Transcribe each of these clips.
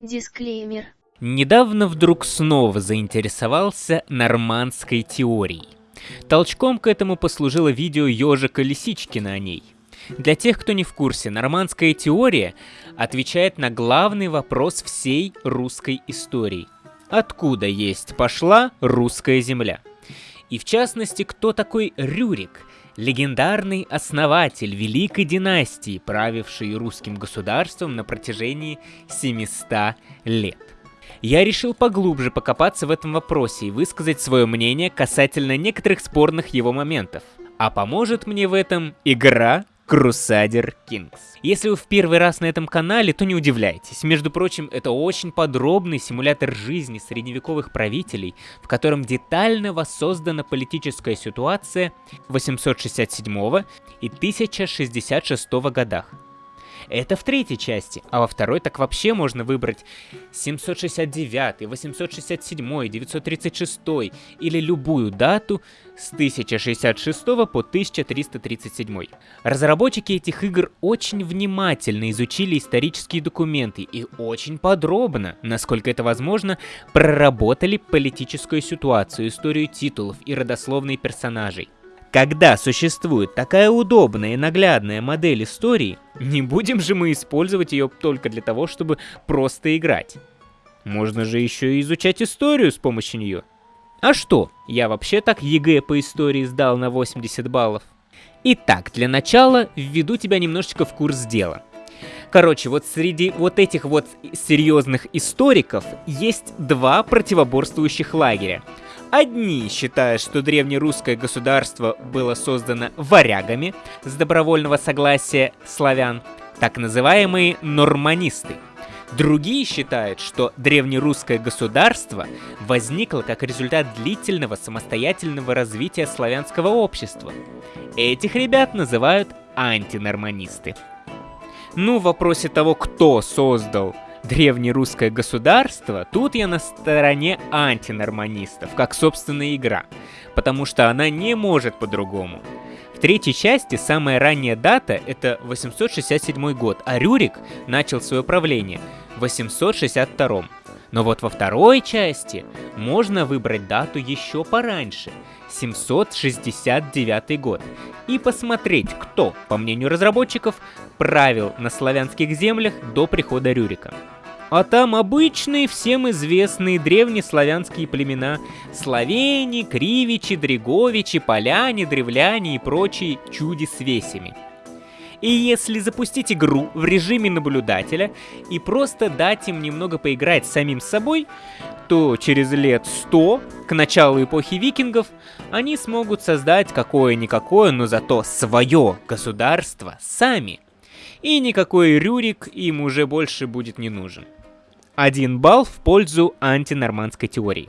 Дисклеймер. Недавно вдруг снова заинтересовался нормандской теорией. Толчком к этому послужило видео ежика Лисичкина о ней. Для тех, кто не в курсе, нормандская теория отвечает на главный вопрос всей русской истории. Откуда есть пошла русская земля? И в частности, кто такой Рюрик, легендарный основатель великой династии, правивший русским государством на протяжении 700 лет. Я решил поглубже покопаться в этом вопросе и высказать свое мнение касательно некоторых спорных его моментов. А поможет мне в этом игра Crusader Kings. Если вы в первый раз на этом канале, то не удивляйтесь. Между прочим, это очень подробный симулятор жизни средневековых правителей, в котором детально воссоздана политическая ситуация 867 и 1066 годах. Это в третьей части, а во второй так вообще можно выбрать 769, 867, 936 или любую дату с 1066 по 1337. Разработчики этих игр очень внимательно изучили исторические документы и очень подробно, насколько это возможно, проработали политическую ситуацию, историю титулов и родословные персонажей. Когда существует такая удобная и наглядная модель истории, не будем же мы использовать ее только для того, чтобы просто играть. Можно же еще и изучать историю с помощью нее. А что, я вообще так ЕГЭ по истории сдал на 80 баллов. Итак, для начала введу тебя немножечко в курс дела. Короче, вот среди вот этих вот серьезных историков есть два противоборствующих лагеря. Одни считают, что древнерусское государство было создано варягами с добровольного согласия славян, так называемые норманисты. Другие считают, что древнерусское государство возникло как результат длительного самостоятельного развития славянского общества. Этих ребят называют антинорманисты. Ну, в вопросе того, кто создал древнерусское государство, тут я на стороне антинорманистов, как собственная игра, потому что она не может по-другому. В третьей части самая ранняя дата это 867 год, а Рюрик начал свое правление в 862. Но вот во второй части можно выбрать дату еще пораньше, 769 год, и посмотреть, кто, по мнению разработчиков, правил на славянских землях до прихода Рюрика. А там обычные, всем известные древнеславянские племена Словени, Кривичи, Дреговичи, Поляне, Древляне и прочие чуди с весями. И если запустить игру в режиме наблюдателя и просто дать им немного поиграть самим собой, то через лет 100, к началу эпохи викингов, они смогут создать какое-никакое, но зато свое государство сами. И никакой Рюрик им уже больше будет не нужен. Один балл в пользу антинормандской теории.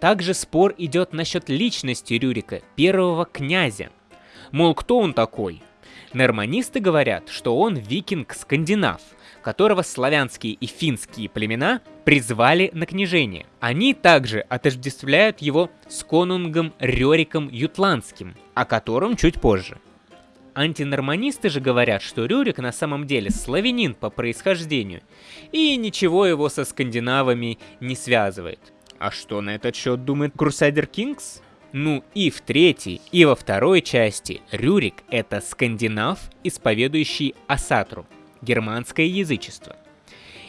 Также спор идет насчет личности Рюрика, первого князя. Мол, кто он такой? Норманисты говорят, что он викинг-скандинав, которого славянские и финские племена призвали на княжение. Они также отождествляют его с конунгом Рериком Ютландским, о котором чуть позже. Антинорманисты же говорят, что Рюрик на самом деле славянин по происхождению, и ничего его со скандинавами не связывает. А что на этот счет думает Crusader Kings? Ну и в третьей, и во второй части Рюрик — это скандинав, исповедующий Асатру, германское язычество.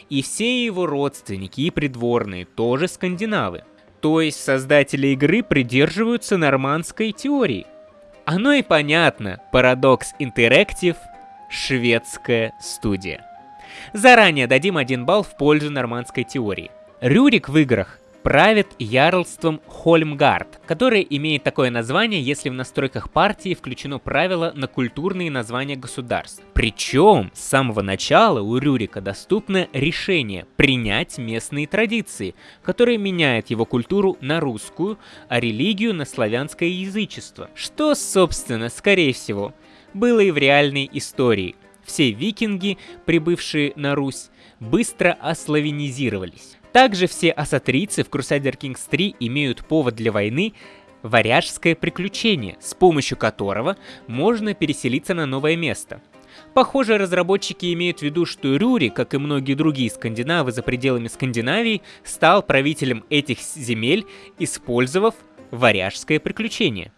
И все его родственники и придворные тоже скандинавы. То есть создатели игры придерживаются нормандской теории — оно и понятно, Paradox Interactive – шведская студия. Заранее дадим один балл в пользу нормандской теории. Рюрик в играх правит ярлством Хольмгард, которое имеет такое название, если в настройках партии включено правило на культурные названия государств. Причем с самого начала у Рюрика доступно решение принять местные традиции, которые меняют его культуру на русскую, а религию на славянское язычество, что, собственно, скорее всего, было и в реальной истории. Все викинги, прибывшие на Русь, быстро ославянизировались. Также все асатрийцы в Crusader Kings 3 имеют повод для войны варяжское приключение, с помощью которого можно переселиться на новое место. Похоже, разработчики имеют в виду, что Рюри, как и многие другие скандинавы за пределами Скандинавии, стал правителем этих земель, использовав варяжское приключение.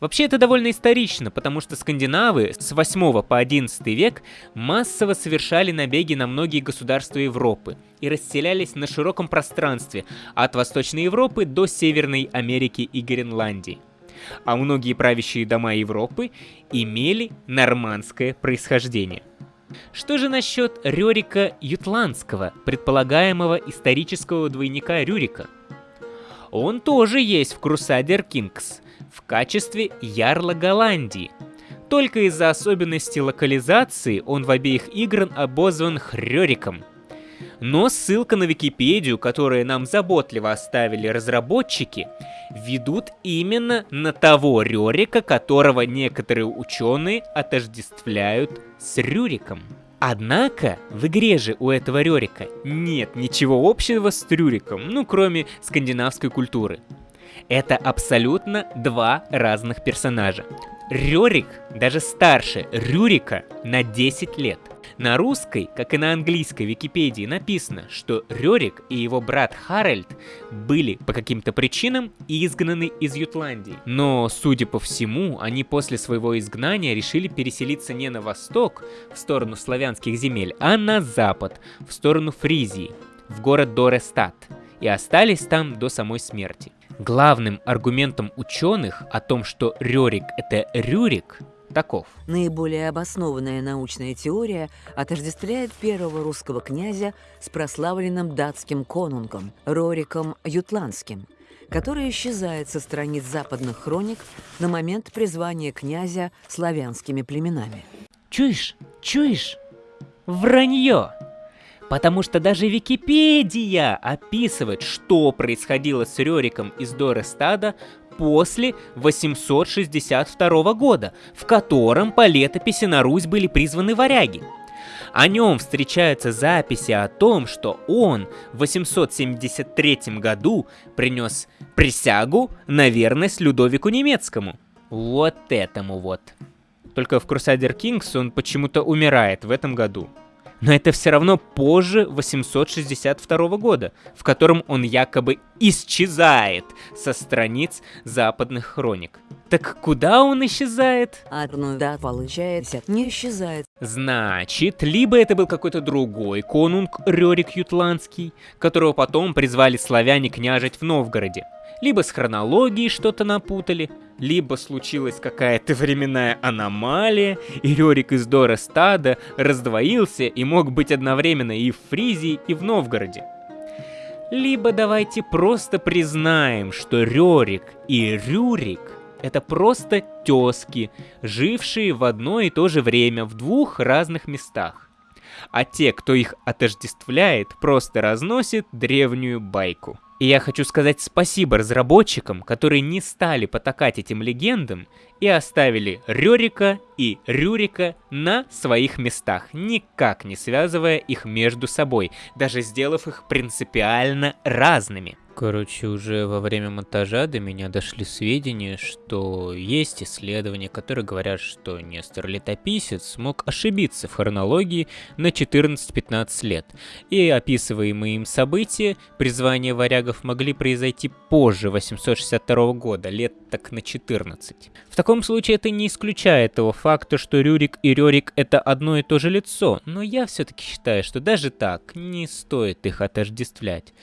Вообще это довольно исторично, потому что скандинавы с 8 по 11 век массово совершали набеги на многие государства Европы и расселялись на широком пространстве от Восточной Европы до Северной Америки и Гренландии. А многие правящие дома Европы имели нормандское происхождение. Что же насчет Рерика Ютландского, предполагаемого исторического двойника Рюрика? Он тоже есть в Crusader Kings в качестве ярла Голландии. Только из-за особенностей локализации он в обеих играх обозван Хрёриком. Но ссылка на Википедию, которую нам заботливо оставили разработчики, ведут именно на того Рерика, которого некоторые ученые отождествляют с Рюриком. Однако, в игре же у этого Рерика нет ничего общего с Рюриком, ну кроме скандинавской культуры. Это абсолютно два разных персонажа. Рерик даже старше Рюрика на 10 лет. На русской, как и на английской Википедии написано, что Рерик и его брат Харальд были по каким-то причинам изгнаны из Ютландии. Но, судя по всему, они после своего изгнания решили переселиться не на восток, в сторону славянских земель, а на запад, в сторону Фризии, в город Дорестат, и остались там до самой смерти. Главным аргументом ученых о том, что Рерик это Рюрик, таков. Наиболее обоснованная научная теория отождествляет первого русского князя с прославленным датским конунгом Рориком Ютландским, который исчезает со страниц западных хроник на момент призвания князя славянскими племенами. Чуешь? Чуешь? Вранье! Потому что даже Википедия описывает, что происходило с Рериком из Дорестада после 862 года, в котором по летописи на Русь были призваны варяги. О нем встречаются записи о том, что он в 873 году принес присягу на верность Людовику Немецкому. Вот этому вот. Только в Crusader Kings он почему-то умирает в этом году но это все равно позже 862 года, в котором он якобы исчезает со страниц западных хроник. Так куда он исчезает? Одну да, получается, не исчезает. Значит, либо это был какой-то другой конунг Рерик Ютландский, которого потом призвали славяне княжить в Новгороде. Либо с хронологией что-то напутали, либо случилась какая-то временная аномалия, и Рерик из Дора стада раздвоился и мог быть одновременно и в Фризии, и в Новгороде. Либо давайте просто признаем, что Рерик и Рюрик — это просто тезки, жившие в одно и то же время в двух разных местах. А те, кто их отождествляет, просто разносят древнюю байку. И я хочу сказать спасибо разработчикам, которые не стали потакать этим легендам и оставили Рерика и Рюрика на своих местах, никак не связывая их между собой, даже сделав их принципиально разными. Короче, уже во время монтажа до меня дошли сведения, что есть исследования, которые говорят, что Нестор Летописец мог ошибиться в хронологии на 14-15 лет, и описываемые им события, призвания варягов могли произойти позже 862 года, лет так на 14. В таком случае это не исключает того факта, что Рюрик и Рерик это одно и то же лицо, но я все-таки считаю, что даже так не стоит их отождествлять.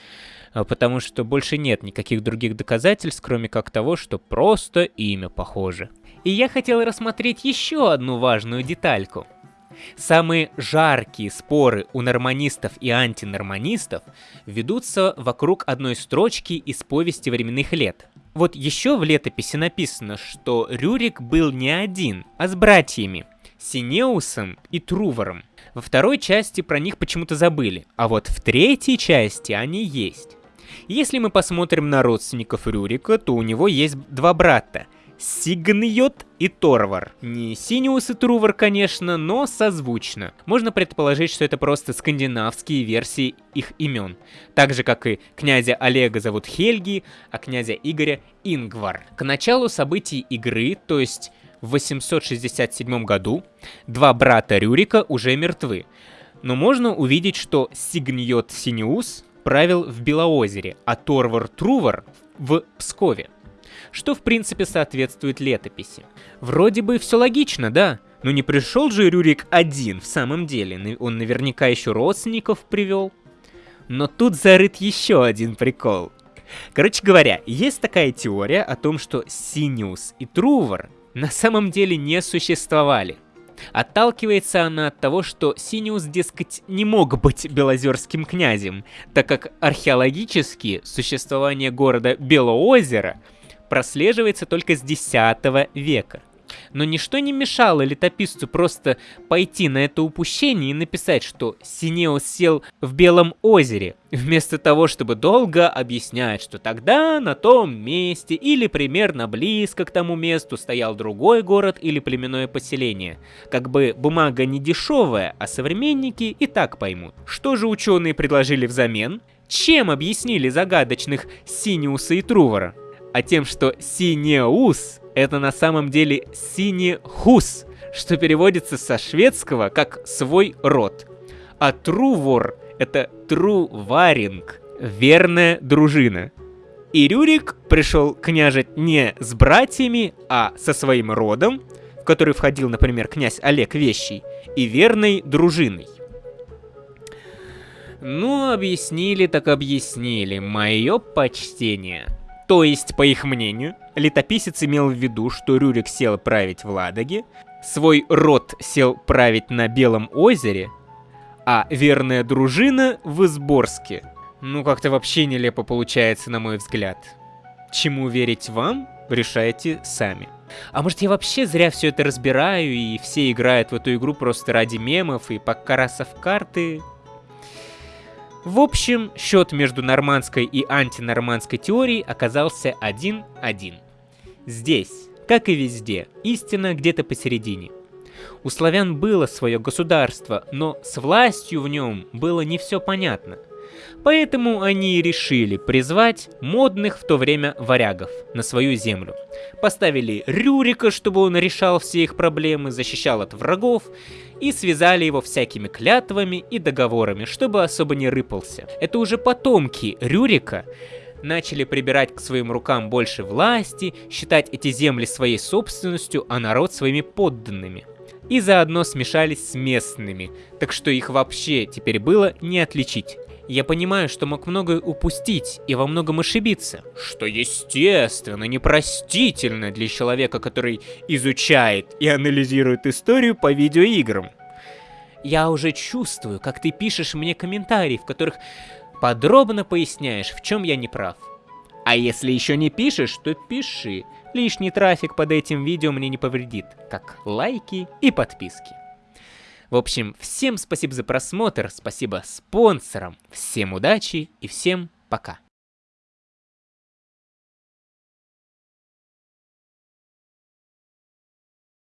А, потому что больше нет никаких других доказательств, кроме как того, что просто имя похоже. И я хотел рассмотреть еще одну важную детальку. Самые жаркие споры у норманистов и антинорманистов ведутся вокруг одной строчки из повести временных лет. Вот еще в летописи написано, что Рюрик был не один, а с братьями Синеусом и Трувором. Во второй части про них почему-то забыли, а вот в третьей части они есть. Если мы посмотрим на родственников Рюрика, то у него есть два брата. Сигньот и Торвар. Не Синиус и Трувар, конечно, но созвучно. Можно предположить, что это просто скандинавские версии их имен. Так же, как и князя Олега зовут Хельги, а князя Игоря Ингвар. К началу событий игры, то есть в 867 году два брата Рюрика уже мертвы, но можно увидеть, что Сигньот Синеус правил в Белоозере, а Торвар Трувар в Пскове, что в принципе соответствует летописи. Вроде бы все логично, да, но не пришел же Рюрик один в самом деле, он наверняка еще родственников привел. Но тут зарыт еще один прикол. Короче говоря, есть такая теория о том, что Синиус и Трувар на самом деле не существовали. Отталкивается она от того, что Синиус, дескать, не мог быть белозерским князем, так как археологически существование города Белоозеро прослеживается только с X века. Но ничто не мешало летописцу просто пойти на это упущение и написать, что Синеус сел в Белом озере, вместо того, чтобы долго объяснять, что тогда на том месте или примерно близко к тому месту стоял другой город или племенное поселение. Как бы бумага не дешевая, а современники и так поймут. Что же ученые предложили взамен? Чем объяснили загадочных Синиуса и Трувора? А тем, что Синеус это на самом деле синехус, что переводится со шведского как «свой род». А трувор — это труваринг, верная дружина. И Рюрик пришел княжить не с братьями, а со своим родом, в который входил, например, князь Олег Вещий, и верной дружиной. Ну, объяснили так объяснили, мое почтение. То есть, по их мнению, летописец имел в виду, что Рюрик сел править в Ладоге, свой род сел править на Белом озере, а верная дружина в Изборске. Ну, как-то вообще нелепо получается, на мой взгляд. Чему верить вам, решайте сами. А может я вообще зря все это разбираю, и все играют в эту игру просто ради мемов и покарасов карты? В общем, счет между нормандской и антинормандской теорией оказался 1-1. Здесь, как и везде, истина где-то посередине. У славян было свое государство, но с властью в нем было не все понятно. Поэтому они решили призвать модных в то время варягов на свою землю. Поставили Рюрика, чтобы он решал все их проблемы, защищал от врагов, и связали его всякими клятвами и договорами, чтобы особо не рыпался. Это уже потомки Рюрика начали прибирать к своим рукам больше власти, считать эти земли своей собственностью, а народ своими подданными. И заодно смешались с местными, так что их вообще теперь было не отличить. Я понимаю, что мог многое упустить и во многом ошибиться, что естественно, непростительно для человека, который изучает и анализирует историю по видеоиграм. Я уже чувствую, как ты пишешь мне комментарии, в которых подробно поясняешь, в чем я не прав. А если еще не пишешь, то пиши. Лишний трафик под этим видео мне не повредит, как лайки и подписки. В общем, всем спасибо за просмотр, спасибо спонсорам, всем удачи и всем пока.